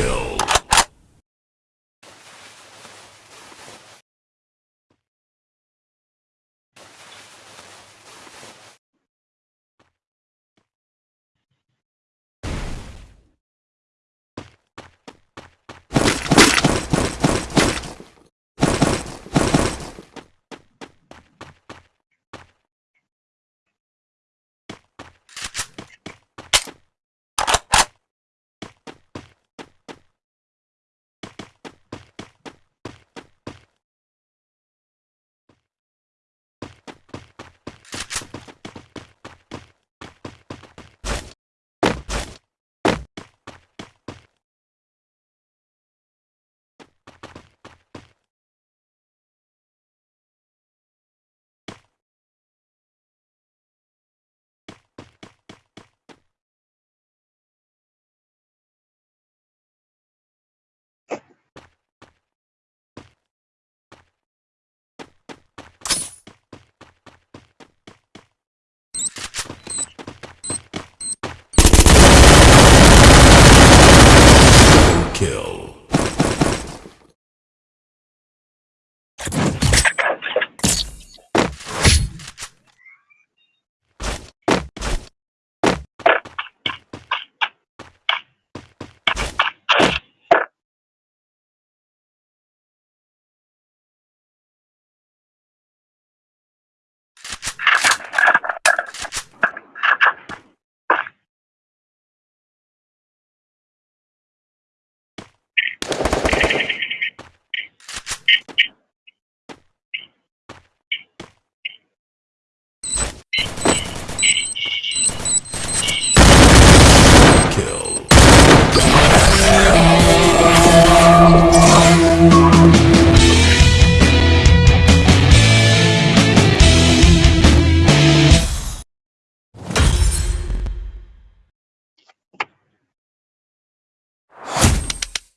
kill.